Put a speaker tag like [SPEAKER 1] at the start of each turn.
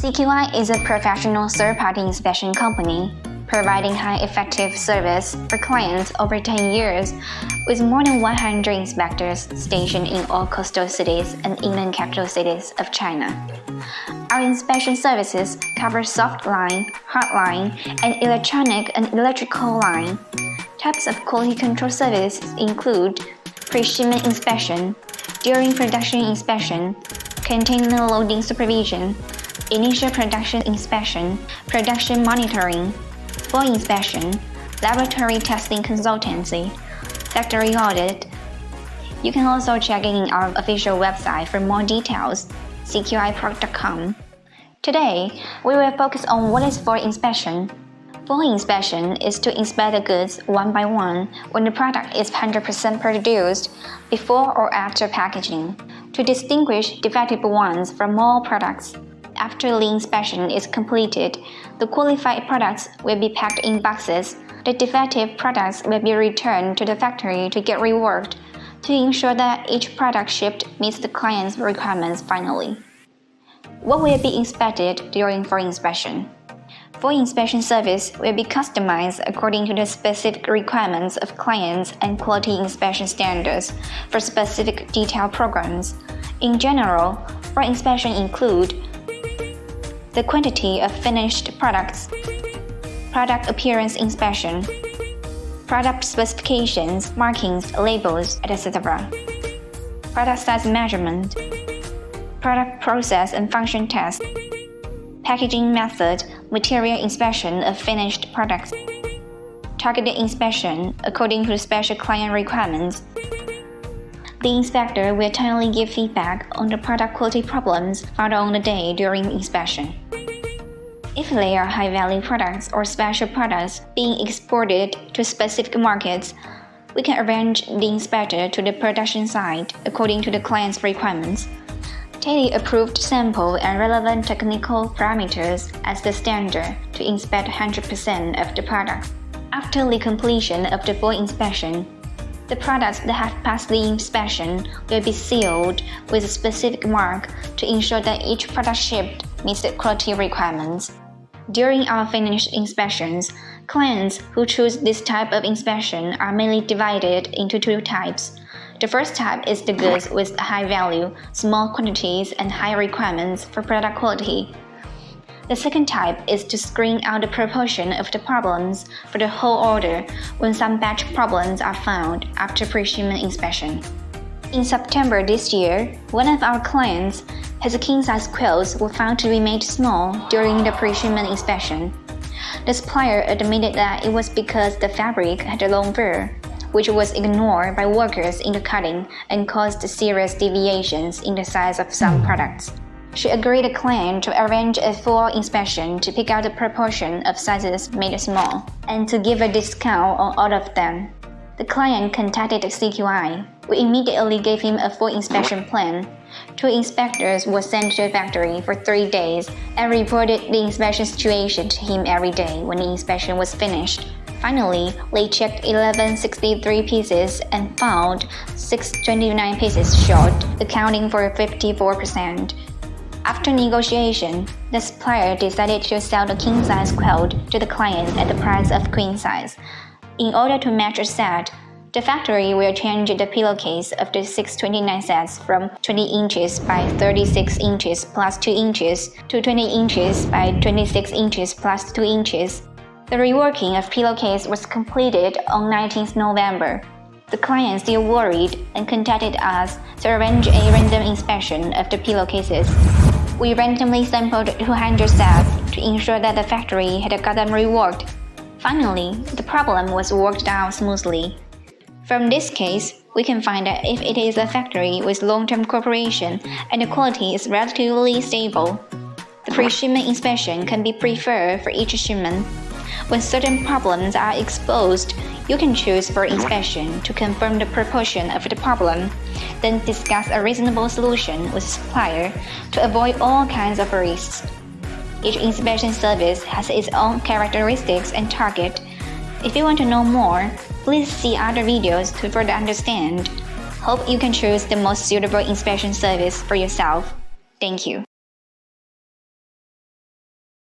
[SPEAKER 1] CQI is a professional third-party inspection company, providing high-effective service for clients over 10 years, with more than 100 inspectors stationed in all coastal cities and inland capital cities of China. Our inspection services cover soft line, hard line, and electronic and electrical line. Types of quality control services include pre-shipment inspection, during production inspection, container loading supervision, initial production inspection, production monitoring, full inspection, laboratory testing consultancy, factory audit. You can also check in our official website for more details, cqiproc.com. Today, we will focus on what is full inspection. Full inspection is to inspect the goods one by one when the product is 100% produced, before or after packaging, to distinguish defective ones from all products. After the inspection is completed, the qualified products will be packed in boxes. The defective products will be returned to the factory to get reworked to ensure that each product shipped meets the client's requirements finally. What will be inspected during full inspection? Full inspection service will be customized according to the specific requirements of clients and quality inspection standards for specific detail programs. In general, full inspection include the quantity of finished products, product appearance inspection, product specifications, markings, labels, etc., product size measurement, product process and function test, packaging method, material inspection of finished products, targeted inspection according to special client requirements. The inspector will timely give feedback on the product quality problems found on the day during inspection. If they are high-value products or special products being exported to specific markets, we can arrange the inspector to the production site according to the client's requirements. Take the approved sample and relevant technical parameters as the standard to inspect 100% of the product. After the completion of the full inspection, the products that have passed the inspection will be sealed with a specific mark to ensure that each product shipped meets the quality requirements. During our finished inspections, clients who choose this type of inspection are mainly divided into two types. The first type is the goods with high value, small quantities, and high requirements for product quality. The second type is to screen out the proportion of the problems for the whole order when some batch problems are found after pre-shipment inspection. In September this year, one of our clients his king-size quilts were found to be made small during the pre-shipment inspection. The supplier admitted that it was because the fabric had a long fur, which was ignored by workers in the cutting and caused serious deviations in the size of some hmm. products. She agreed to claim to arrange a full inspection to pick out the proportion of sizes made small, and to give a discount on all of them. The client contacted CQI. We immediately gave him a full inspection plan. Two inspectors were sent to the factory for three days and reported the inspection situation to him every day when the inspection was finished. Finally, they checked 1163 pieces and found 629 pieces short, accounting for 54%. After negotiation, the supplier decided to sell the king-size quilt to the client at the price of queen size. In order to match a set, the factory will change the pillowcase of the 629 sets from 20 inches by 36 inches plus 2 inches to 20 inches by 26 inches plus 2 inches. The reworking of pillowcase was completed on 19th November. The client still worried and contacted us to arrange a random inspection of the pillowcases. We randomly sampled 200 sets to ensure that the factory had got them reworked Finally, the problem was worked out smoothly. From this case, we can find that if it is a factory with long-term cooperation and the quality is relatively stable, the pre-shipment inspection can be preferred for each shipment. When certain problems are exposed, you can choose full inspection to confirm the proportion of the problem, then discuss a reasonable solution with the supplier to avoid all kinds of risks. Each inspection service has its own characteristics and target. If you want to know more, please see other videos to further understand. Hope you can choose the most suitable inspection service for yourself. Thank you.